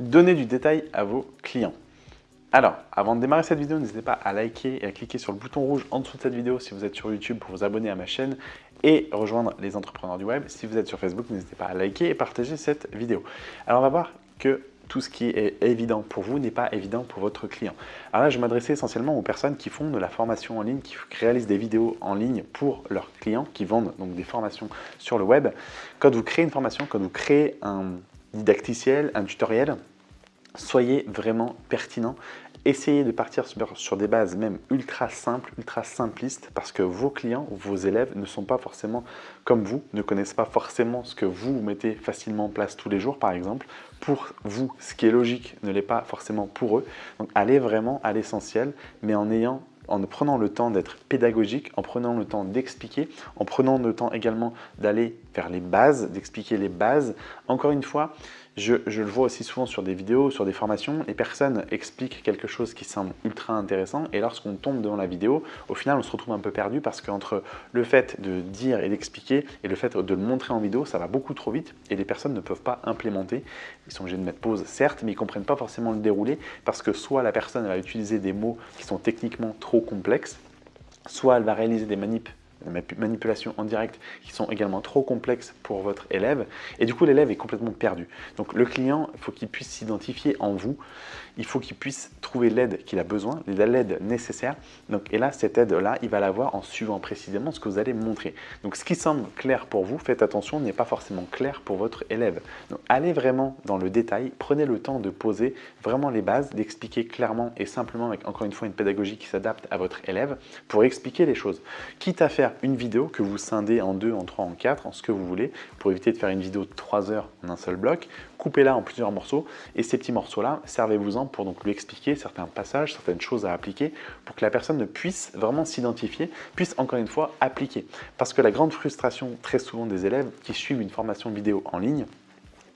Donner du détail à vos clients. Alors, avant de démarrer cette vidéo, n'hésitez pas à liker et à cliquer sur le bouton rouge en dessous de cette vidéo si vous êtes sur YouTube pour vous abonner à ma chaîne et rejoindre les entrepreneurs du web. Si vous êtes sur Facebook, n'hésitez pas à liker et partager cette vidéo. Alors, on va voir que tout ce qui est évident pour vous n'est pas évident pour votre client. Alors là, je m'adressais essentiellement aux personnes qui font de la formation en ligne, qui réalisent des vidéos en ligne pour leurs clients, qui vendent donc des formations sur le web. Quand vous créez une formation, quand vous créez un didacticiel, un tutoriel, soyez vraiment pertinent. Essayez de partir sur, des bases même ultra simples, ultra simplistes, parce que vos clients vos élèves ne sont pas forcément comme vous, ne connaissent pas forcément ce que vous mettez facilement en place tous les jours, par exemple. Pour vous, ce qui est logique ne l'est pas forcément pour eux. Donc allez vraiment à l'essentiel, mais en ayant en prenant le temps d'être pédagogique, en prenant le temps d'expliquer, en prenant le temps également d'aller vers les bases, d'expliquer les bases. Encore une fois, je, le vois aussi souvent sur des vidéos, sur des formations, les personnes expliquent quelque chose qui semble ultra intéressant et lorsqu'on tombe devant la vidéo, au final on se retrouve un peu perdu parce qu'entre le fait de dire et d'expliquer et le fait de le montrer en vidéo, ça va beaucoup trop vite et les personnes ne peuvent pas implémenter. Ils sont obligés de mettre pause certes, mais ils ne comprennent pas forcément le déroulé parce que soit la personne va utiliser des mots qui sont techniquement trop complexes, soit elle va réaliser des manips manipulations en direct qui sont également trop complexes pour votre élève et du coup l'élève est complètement perdu. Donc le client, il faut qu'il puisse s'identifier en vous, il faut qu'il puisse trouver l'aide qu'il a besoin, l'aide nécessaire. Donc, et là, cette aide-là, il va l'avoir en suivant précisément ce que vous allez montrer. Donc ce qui semble clair pour vous, faites attention, n'est pas forcément clair pour votre élève. Donc allez vraiment dans le détail, prenez le temps de poser vraiment les bases, d'expliquer clairement et simplement avec encore une fois une pédagogie qui s'adapte à votre élève pour expliquer les choses. Quitte à faire une vidéo que vous scindez en deux, en trois, en quatre, en ce que vous voulez, pour éviter de faire une vidéo de trois heures en un seul bloc. Coupez-la en plusieurs morceaux et ces petits morceaux-là, servez-vous-en pour donc lui expliquer certains passages, certaines choses à appliquer pour que la personne ne puisse vraiment s'identifier, puisse encore une fois appliquer. Parce que la grande frustration très souvent des élèves qui suivent une formation vidéo en ligne,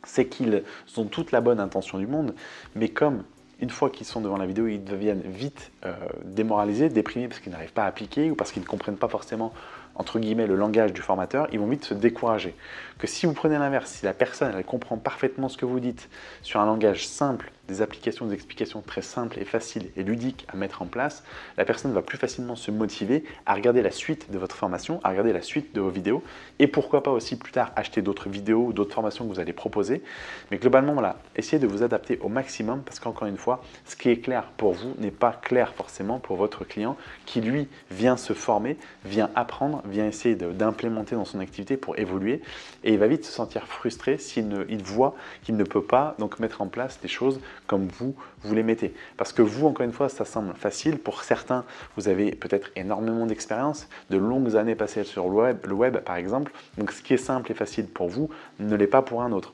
c'est qu'ils ont toute la bonne intention du monde, mais comme une fois qu'ils sont devant la vidéo, ils deviennent vite euh, démoralisés, déprimés parce qu'ils n'arrivent pas à appliquer ou parce qu'ils ne comprennent pas forcément entre guillemets, le langage du formateur, ils vont vite se décourager. Que si vous prenez l'inverse, si la personne elle comprend parfaitement ce que vous dites sur un langage simple, des applications, des explications très simples et faciles et ludiques à mettre en place, la personne va plus facilement se motiver à regarder la suite de votre formation, à regarder la suite de vos vidéos et pourquoi pas aussi plus tard acheter d'autres vidéos ou d'autres formations que vous allez proposer. Mais globalement, voilà, essayez de vous adapter au maximum parce qu'encore une fois, ce qui est clair pour vous n'est pas clair forcément pour votre client qui lui vient se former, vient apprendre vient essayer d'implémenter dans son activité pour évoluer et il va vite se sentir frustré s'il il voit qu'il ne peut pas donc mettre en place des choses comme vous, vous les mettez. Parce que vous, encore une fois, ça semble facile. Pour certains, vous avez peut-être énormément d'expérience, de longues années passées sur le web, le web par exemple. Donc ce qui est simple et facile pour vous ne l'est pas pour un autre.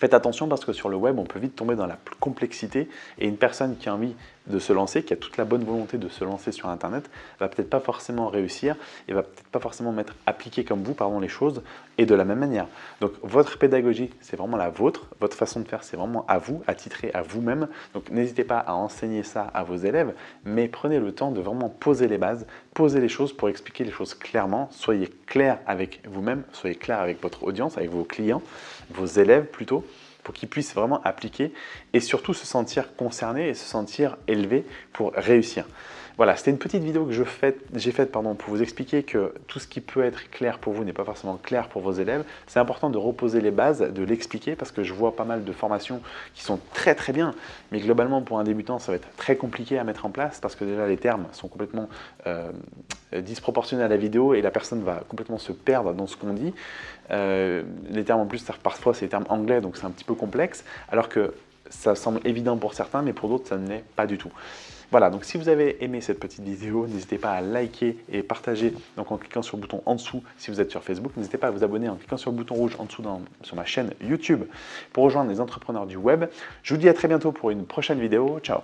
Faites attention parce que sur le web, on peut vite tomber dans la complexité et une personne qui a envie de se lancer, qui a toute la bonne volonté de se lancer sur Internet, va peut-être pas forcément réussir et va peut-être pas forcément mettre appliquer comme vous pardon, les choses et de la même manière. Donc votre pédagogie, c'est vraiment la vôtre, votre façon de faire, c'est vraiment à vous, attitré à vous-même. Donc n'hésitez pas à enseigner ça à vos élèves, mais prenez le temps de vraiment poser les bases, poser les choses pour expliquer les choses clairement. Soyez clair avec vous-même, soyez clair avec votre audience, avec vos clients, vos élèves plutôt pour qu'ils puissent vraiment appliquer et surtout se sentir concernés et se sentir élevés pour réussir. Voilà, c'était une petite vidéo que j'ai faite pour vous expliquer que tout ce qui peut être clair pour vous n'est pas forcément clair pour vos élèves. C'est important de reposer les bases, de l'expliquer parce que je vois pas mal de formations qui sont très très bien, mais globalement pour un débutant ça va être très compliqué à mettre en place parce que déjà les termes sont complètement euh, disproportionnés à la vidéo et la personne va complètement se perdre dans ce qu'on dit. Euh, les termes en plus, parfois c'est des termes anglais donc c'est un petit peu complexe, alors que ça semble évident pour certains, mais pour d'autres ça ne l'est pas du tout. Voilà, donc si vous avez aimé cette petite vidéo, n'hésitez pas à liker et partager en cliquant sur le bouton en dessous si vous êtes sur Facebook. N'hésitez pas à vous abonner en cliquant sur le bouton rouge en dessous sur ma chaîne YouTube pour rejoindre les entrepreneurs du web. Je vous dis à très bientôt pour une prochaine vidéo. Ciao